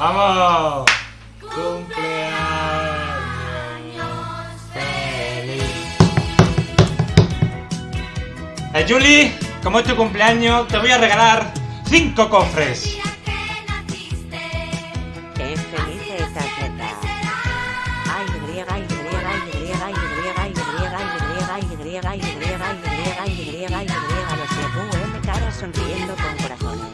¡Vamos! ¡Cumpleaños feliz! Eh, Julie, como es tu cumpleaños, te voy a regalar cinco cofres. Qué feliz esta zeta. Ay, griega, y griega, y griega, y griega, y griega, y griega, y griega, y griega, y griega, y griega, y griega, los de QM cara sonriendo con